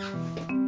嗯。